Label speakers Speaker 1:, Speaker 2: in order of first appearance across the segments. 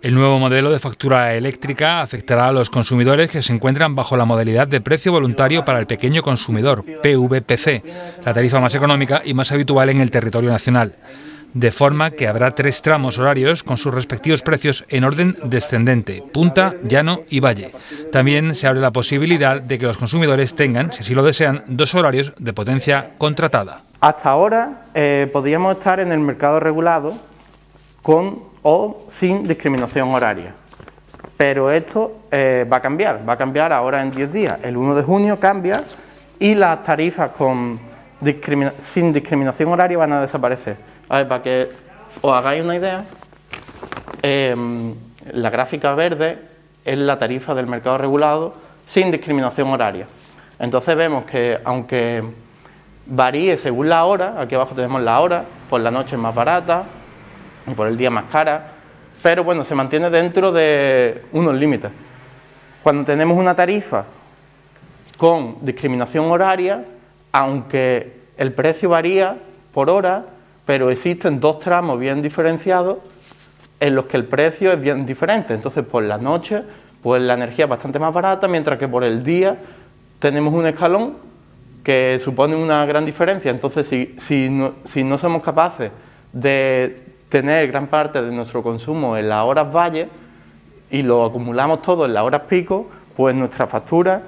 Speaker 1: El nuevo modelo de factura eléctrica afectará a los consumidores que se encuentran bajo la modalidad de precio voluntario para el pequeño consumidor, PVPC, la tarifa más económica y más habitual en el territorio nacional de forma que habrá tres tramos horarios con sus respectivos precios en orden descendente, punta, llano y valle. También se abre la posibilidad de que los consumidores tengan, si así lo desean, dos horarios de potencia contratada.
Speaker 2: Hasta ahora eh, podríamos estar en el mercado regulado con o sin discriminación horaria. Pero esto eh, va a cambiar, va a cambiar ahora en 10 días. El 1 de junio cambia y las tarifas con sin discriminación horaria van a desaparecer. A para que os hagáis una idea, em, la gráfica verde es la tarifa del mercado regulado sin discriminación horaria. Entonces vemos que aunque varíe según la hora, aquí abajo tenemos la hora, por la noche es más barata y por el día más cara, pero bueno, se mantiene dentro de unos límites. Cuando tenemos una tarifa con discriminación horaria, aunque el precio varía por hora, pero existen dos tramos bien diferenciados en los que el precio es bien diferente. Entonces, por la noche, pues la energía es bastante más barata, mientras que por el día tenemos un escalón que supone una gran diferencia. Entonces, si, si, no, somos capaces de tener gran parte de nuestro consumo en las horas valle y lo acumulamos todo en las horas pico, pues nuestra factura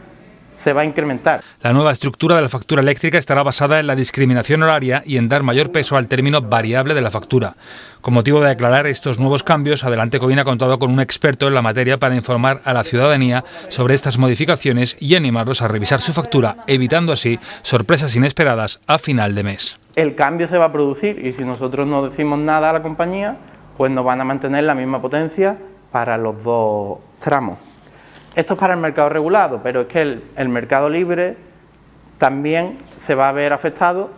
Speaker 2: se va a incrementar.
Speaker 1: La nueva estructura de la factura eléctrica estará basada en la discriminación horaria y en dar mayor peso al término variable de la factura. Con motivo de aclarar estos nuevos cambios, Adelante Covina ha contado con un experto en la materia para informar a la ciudadanía sobre estas modificaciones y animarlos a revisar su factura, evitando así sorpresas inesperadas a final de mes.
Speaker 2: El cambio se va a producir y si nosotros no decimos nada a la compañía, pues nos van a mantener la misma potencia para los dos tramos. Esto es para el mercado regulado, pero es que el, mercado libre también se va a ver afectado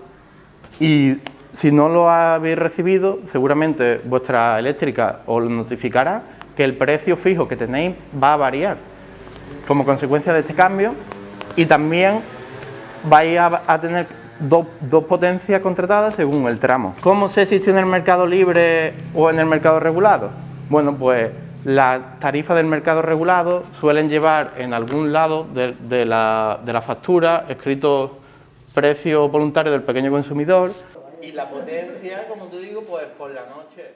Speaker 2: y si no lo habéis recibido, seguramente vuestra eléctrica os notificará que el precio fijo que tenéis va a variar como consecuencia de este cambio y también vais a, tener dos, dos, potencias contratadas según el tramo. ¿Cómo sé si estoy en el mercado libre o en el mercado regulado? Bueno, pues las tarifas del mercado regulado suelen llevar en algún lado de, la, de la factura escrito precio voluntario del pequeño consumidor y la potencia, como te digo, pues por la noche